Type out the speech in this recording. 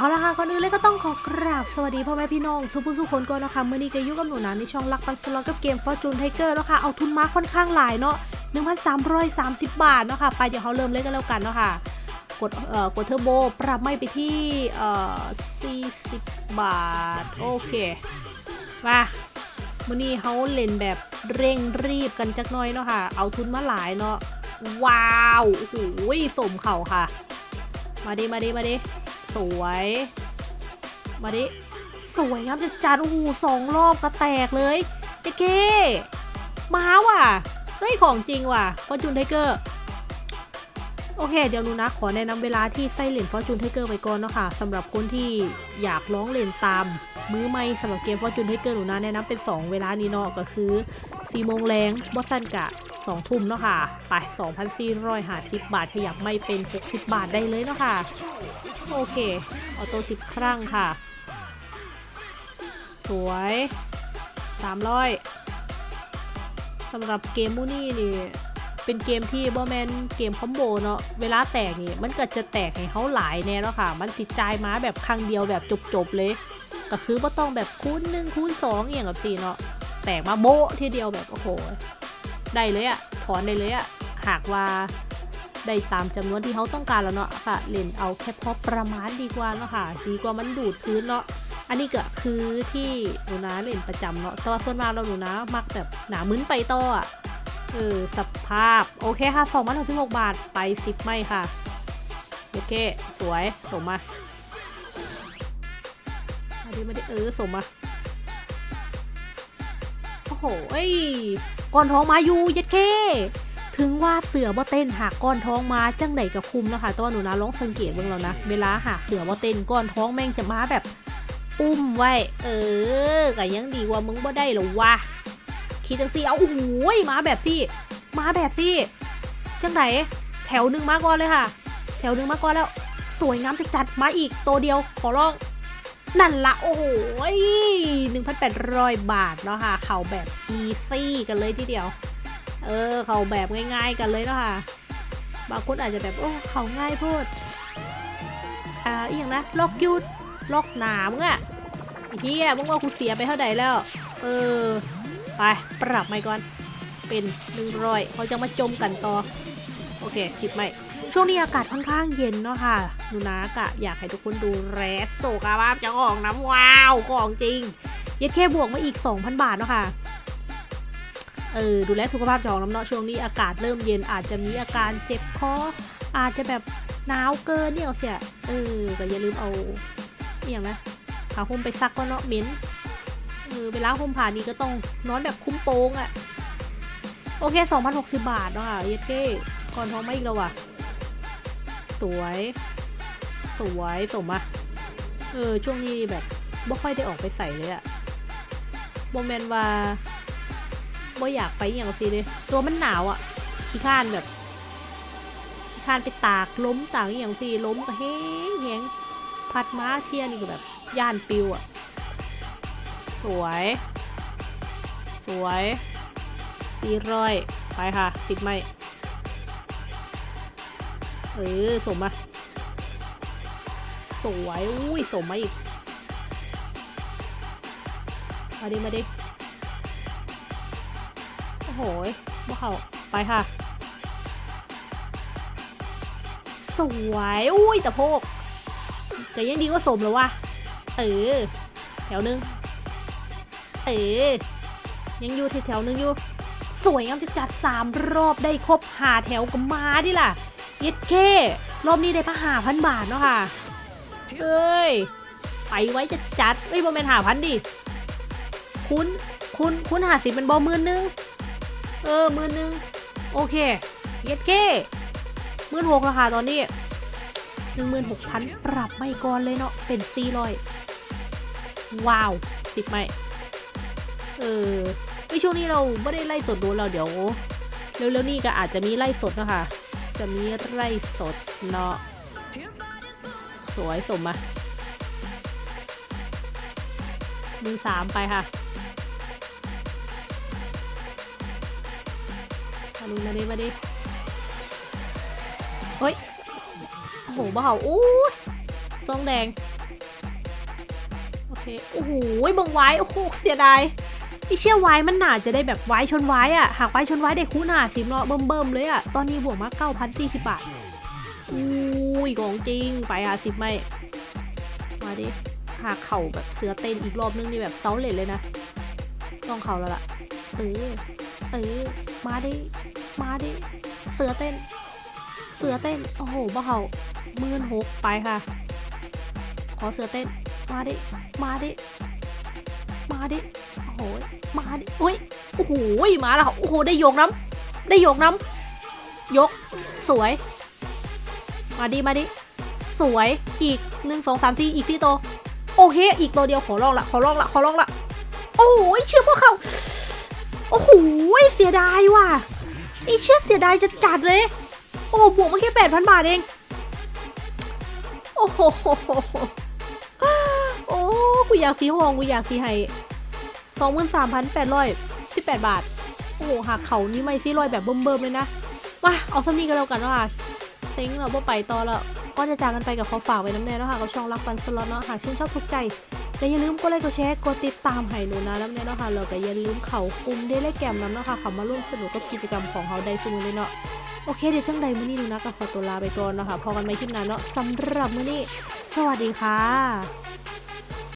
เอาละค่ะก่อนอื่นเลยก็ต้องขอกราบสวัสดีพ่อแม่พี่น้องสุภุสุคนก่อนนะคะเมื่อนี้ก็อยุ่กับหนูนะในช่องรักปันสล็อตกับเกม Fortune Tiger แล้วค่ะเอาทุนมาค่อนข้างหลายเนาะ1,330 บาทเนาะค่ะไปเดี๋ยวเขาเริ่มเล่นกันแล้วกันเนาะค่ะกดเอ่อกดเทอร์โบปรับไม่ไปที่เอ่อ40 บาท โอเคมาเมื่อนี้เขาเล่นแบบเร่งรีบกันจักหน้อยเนาะค่ะ เอาทุนมาหลายเนาะว้าวโอ้โหสมเข่าค่ะ มาดิมาดิมาดิ สวย มาดิ สวยงามจัดจัดโอ้โหสองรอบก็แตกเลยเจ๊เก้มาว่ะ เฮ้ย ของจริงว่ะฟอร์จูนไทเกอร์โอเค เดี๋ยวนูนะ ขอแนะนำเวลาที่ไส้เหรียญฟอร์จูนไทเกอร์ไว้ก่อนเนาะค่ะสำหรับคนที่อยากร้องเล่นตาม มือไม่สำหรับเกมฟอร์จูนไทเกอร์หนูนะแนะนำเป็น 2 เวลานี้เนาะก็คือ4โมงแรงบอสันกะ 2 ทุ่มเนาะค่ะ ไป 2,450 บาทขยับไม่เป็น 60 บาทได้เลยเนาะค่ะ โอเค ออโต้10ครั้งค่ะ สวย 300สำหรับเกมมูนี่นี่ เป็นเกมที่บอแมนเกมคอมโบเนาะ เวลาแตกนี่ มันก็จะแตกให้เขาหลายแน่แล้วค่ะ มันติดใจายมาแบบครั้งเดียวแบบจบๆเลย ก็คือว่าต้องแบบคูณหนึ่งคูณสองอย่างกับสี่เนาะแตกมาโบทีเดียวแบบโอ้โห ได้เลยอะถอนได้เลยอะหากว่าได้ตามจำนวนที่เขาต้องการแล้วเนาะค่ะเล่นเอาแค่พอประมาณดีกว่าเนาะค่ะดีกว่ามันดูดพื้นเนาะอันนี้ก็คือที่หนูนะเล่นประจำเนาะแต่ว่าส่วนมากเราหนูนะมักแบบหนามึนไปต่ออะเออสภาพโอเคค่ะ2 6 6บหกบาทไป10ไม่ค่ะโอเคสวยสมมามาดิมาดิเออสมมา โหยก้อนท้องมาอยู่ยัดเคถึงว่าเสือบ่เต้นหากก้อนท้องมาจังไหนกับคุมนะคะแต่ว่าหนูนะลองสังเกตเบ้างแล้วนะ เวลาหากเสือบ่เต้นก้อนท้องแม่งจะมาแบบ อุ้มไว้ เออก็ยังดีว่ามึงบ่ได้หรอวะคิดจังซี่เอาโอ้โหมาแบบซี่มาแบบซี่จังไหนแถวหนึ่งมาก่อนเลยค่ะ แถวหนึ่งมาก่อนแล้ว สวยงามจัดๆมาอีกตัวเดียวขอร้อง นั่นละโอ้โหหนึ่งพันแปดร้อยบาทเนาะค่ะ เข่าแบบอีซี่กันเลยทีเดียว เออ เข่าแบบง่ายๆกันเลยเนาะค่ะ บางคนอาจจะแบบ โอ้ เข่าง่ายโพูดอ่าอีกอย่างนะล็อกยุดล็อกหนามงอะไอ้เฮียมึงว่ากูเสียไปเท่าไหร่แล้ว เออ ไป ปรับใหม่ก่อน เป็นหนึ่งร้อยเขาจะมาจมกันต่อ โอเคจิบใหม่ ช่วงนี้อากาศค่อนข้างเย็นเนาะค่ะหนูนะกะอยากให้ทุกคนดูแลสุขภาพเจ้าของน้ำว้าวของจริง เย็ดแค่บวกมาอีก 2,000 บาทเนาะค่ะ เออ ดูแลสุขภาพจองน้ำเนาะช่วงนี้อากาศเริ่มเย็นอาจจะมีอาการเจ็บคออาจจะแบบหนาวเกินเนี่ยเสียเออแต่อย่าลืมเอาอหย่างนะผ้าห่มไปซักก็เนาะเหม็นเออเวลาห่มผ่านี้ก็ต้องนอนแบบคุ้มโป้งอะ่ะ โอเค 2,060 บาทเนาะค่ะเย็ดเก้ก่อนท้องไมาอีกแล้วว่ะ สวย สวยสมอะเออช่วงนี้แบบบ่ค่อยได้ออกไปใส่เลยอะโมเมนว่าบ่อยากไปอย่างสิเลยตัวมันหนาวอะขี้ข้านแบบขี้ข้านไปตากล้มตากอย่างสิล้มก็แห้งแห้งพัดม้าเที่ยนี่ก็แบบย่านปิวอะสวย สวยสี่ร้อยไปค่ะ ติดไหม เออสมมา สวยอุ้ยสมมาอีกมาดิมาดิโอ้โหบ่เขาไปค่ะ สวยอุ้ยแต่โพกจะยังดีกว่าสมแล้ววะเออแถวหนึงเออยังอยู่แถวนึงอยู่ สวยงามจะจัดสามรอบได้ครบหาแถวก็มาดิล่ะ เย็ดเครอบนี้ได้มาหาพันบาทเนาะค่ะ เอ้ย ไปไว้จะจัดเอ้ยบอมเมนหาพันดิ คุณ คุณ คุณหาสิเป็นบอมือนึง เออ มือนึง โอเค เย็ดเคมือหกราคาตอนนี้หนึ่งหมื่นหกพันปรับไม่ก่อนเลยเนาะ เป็นสี่ร้อยว้าวสิบไม่เออในช่วงนี้เราไม่ได้ไล่สดดูเราเดี๋ยว เร็วๆนี่ก็อาจจะมีไล่สดนะคะ จะมีไร่สดเนาะ สวยสมมามือสามไปค่ะมาดิมาดิมาดิเฮ้ยโอ้โหบ้าอู้ทรงแดง โอเค โอ้โหบังไว้ โอ้โห เสียดาย ไอเชี่ยไว้มันหนาจะได้แบบไว้ชนไว้อะหากไว้ชนไว้ได้คู่หนาสิบเนาะเบิ่มๆเลยอะตอนนี้บวกมาเก้าพันสี่สิบบาทอุ้ยของจริงไปหาสิบไม่มาดิหากเข่าแบบเสือเต้นอีกรอบนึงนี่แบบเซาเลนเลยนะต้องเข่าแล้วล่ะเออเออมาดิมาดิเสือเต้น เสือเต้นโอ้โหบ้าเข่าหมื่นหกไปค่ะ ขอเสือเต้นมาดิมาดิมาดิ หมาดิโอ้ยโอ้โหมาแล้วโอ้โหได้โยกน้ำได้โยกน้ำยก สวย มาดิมาดิสวยอีกหนึ่งงสอามสี่อีกที่โต โอเค อีกตัวเดียวขอลองละขอลองละขอลองละโอ้ยเชื่อพวกเขาโอ้โหเสียดายว่ะไอเชื่อเสียดายจะจัดเลย โอ้บวกมาแค่แปดพันบาทเองโอ้โหโอ้กูอยากสีห้องกูอยากสีไฮ 23,818 บาท โอ้โหหากเขานี้ไม่ซี่ลอยแบบเบิ่มๆเลยนะ มาเอาสำมี่กันแล้วกันว่าเซ็งเราไปต่อแล้วก็จะจากกันไปกับขอฝากไว้น้ำแน่นะคะกับช่องรักฟันสล็อตเนาะหากชื่นชอบทุกใจและอย่าลืมกดไลค์กดแชร์กดติดตามให้หนูนะแล้วเนี่ยเนาะค่ะล้วก็อย่าลืมเข่าคุ้มได้และแกมน้ำเนาะค่ะเขามาร่วมสนุกกับกิจกรรมของเขาได้สมุเลยเนาะโอเคเดี๋ยวจังใดมื้อนี้หนูนะกับขอตัวลาไปก่อนเนาะค่ะพอกันไม่คลิปหนานเนาะสำหรับมื้อนี้ สวัสดีค่ะ